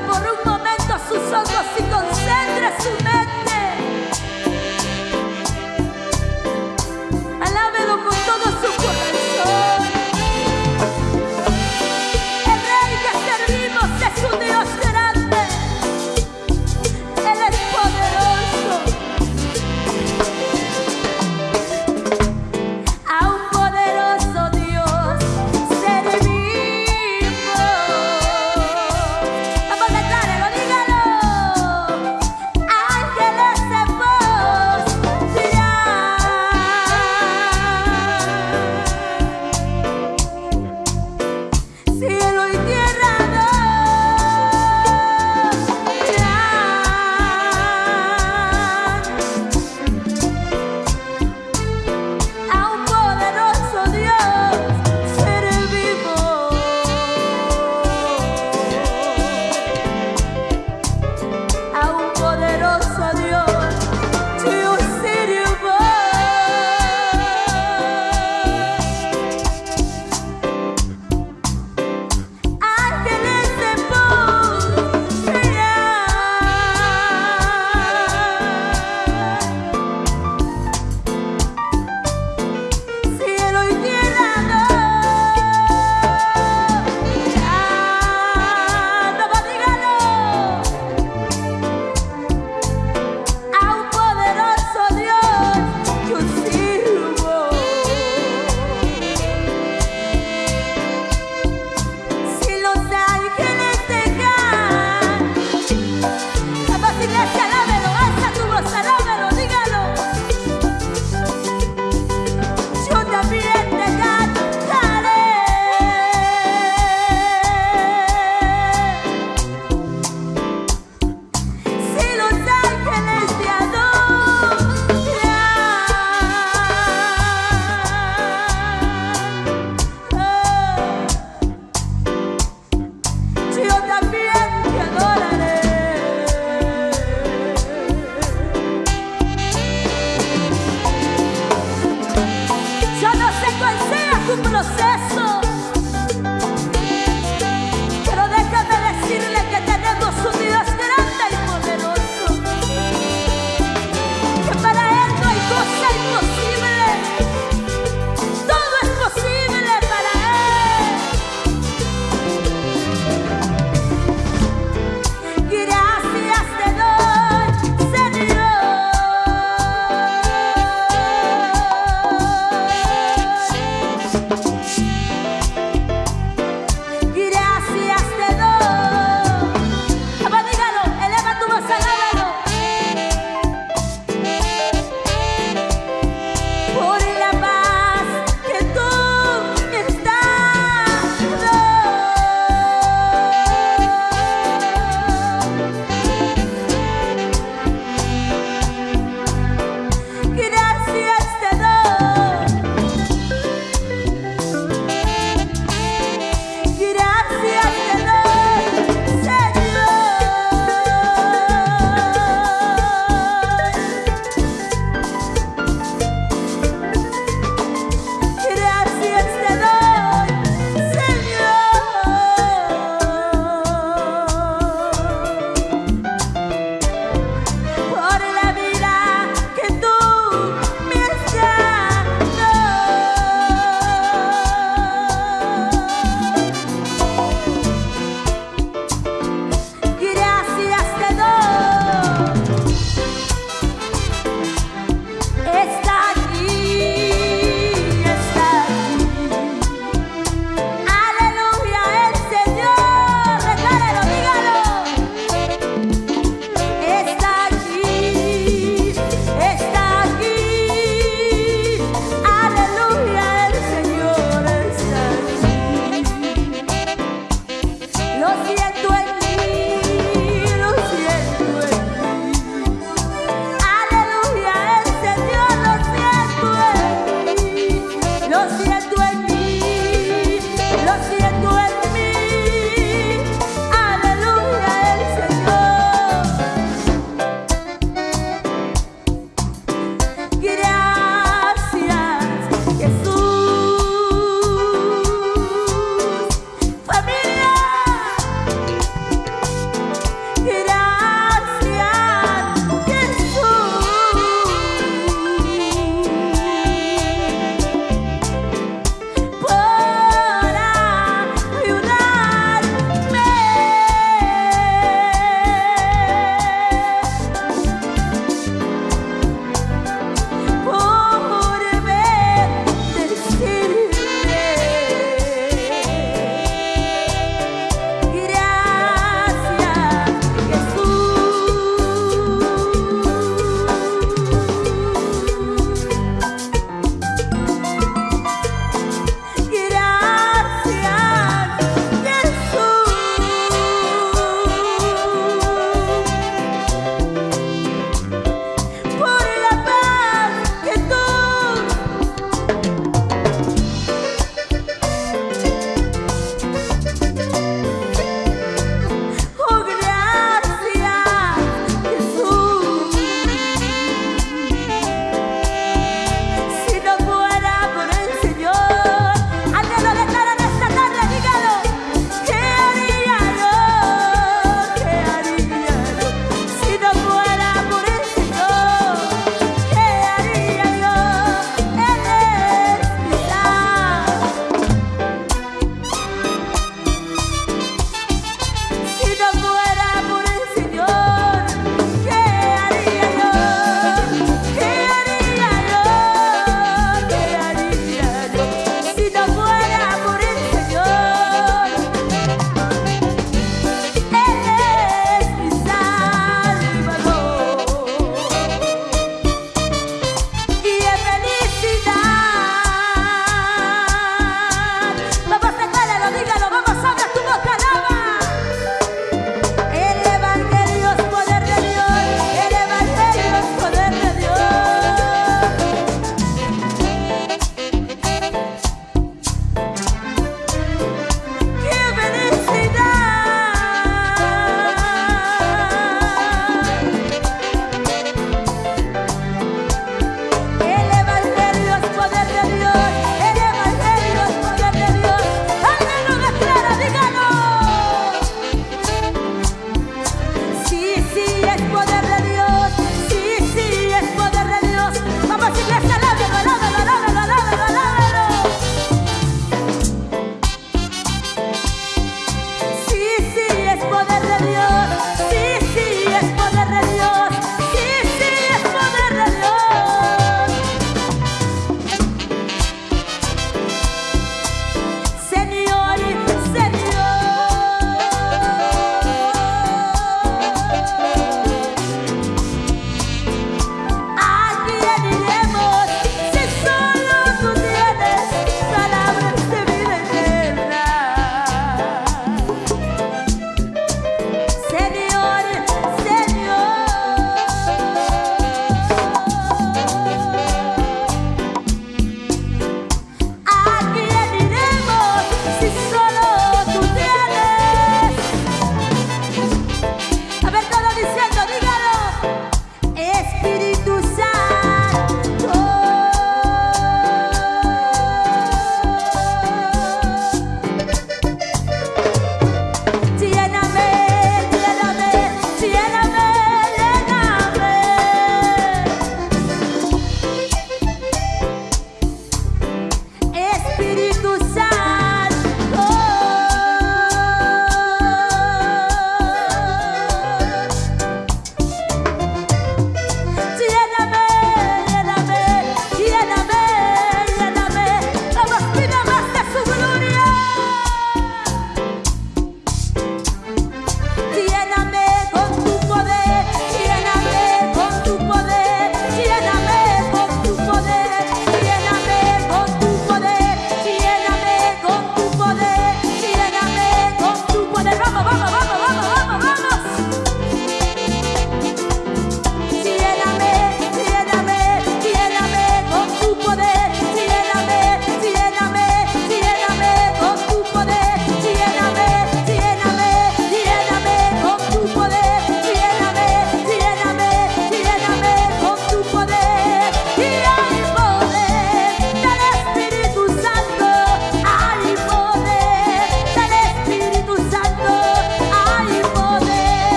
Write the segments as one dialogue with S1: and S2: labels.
S1: por un momento sus ojos y concentre su mente.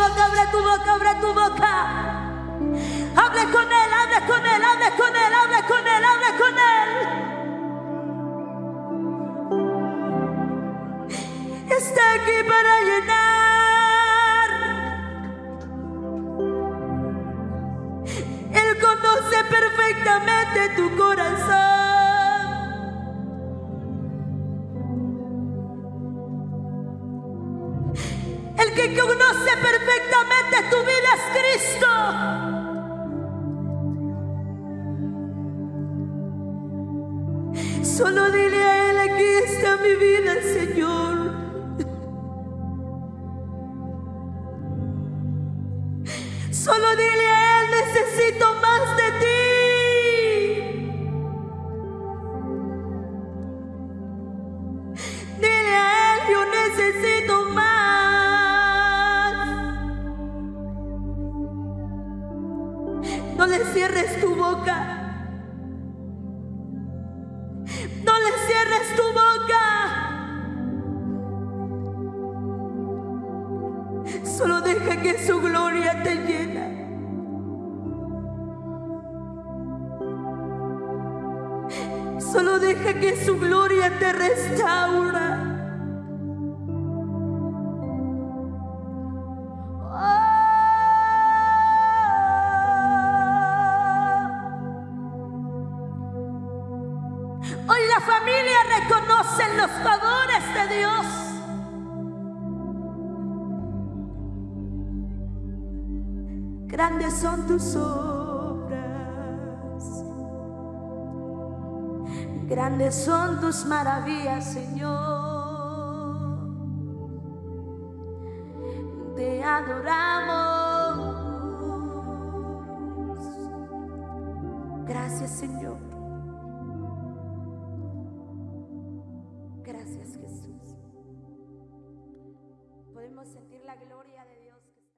S1: boca, abre tu boca, abre tu boca. Hable con él, hable con él, hable con él, hable con él, hable con él. Está aquí para llenar. Él conoce perfectamente tu corazón. que conoce perfectamente tu vida es Cristo. Solo dile a Él, aquí está mi vida, Señor. Solo dile a Él, necesito tu boca. Solo deja que su gloria te llena. Solo deja que su gloria te restaura. Dios. Grandes son tus obras. Grandes son tus maravillas, Señor.